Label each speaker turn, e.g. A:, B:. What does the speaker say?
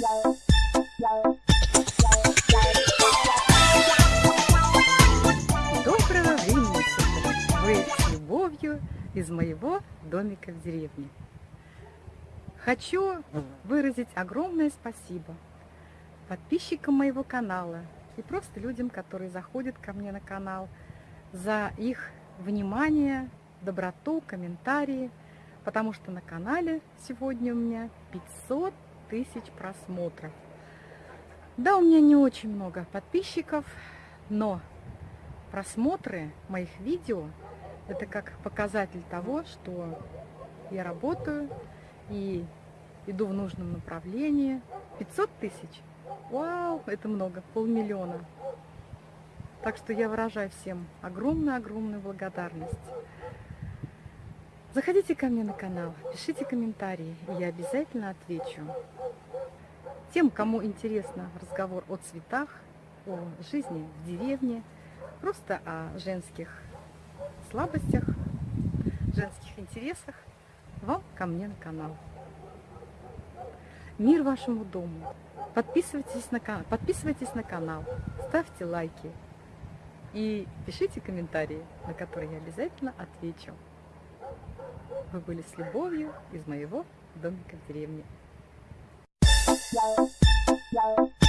A: Доброго времени суток! Вы с любовью из моего домика в деревне. Хочу выразить огромное спасибо подписчикам моего канала и просто людям, которые заходят ко мне на канал, за их внимание, доброту, комментарии, потому что на канале сегодня у меня 500 тысяч просмотров. Да, у меня не очень много подписчиков, но просмотры моих видео – это как показатель того, что я работаю и иду в нужном направлении. 500 тысяч? Вау, это много, полмиллиона. Так что я выражаю всем огромную-огромную благодарность. Заходите ко мне на канал, пишите комментарии, и я обязательно отвечу. Тем, кому интересно разговор о цветах, о жизни в деревне, просто о женских слабостях, женских интересах, вам ко мне на канал. Мир вашему дому. Подписывайтесь на, подписывайтесь на канал, ставьте лайки и пишите комментарии, на которые я обязательно отвечу. Вы были с любовью из моего домика в деревне. Yeah. Yeah.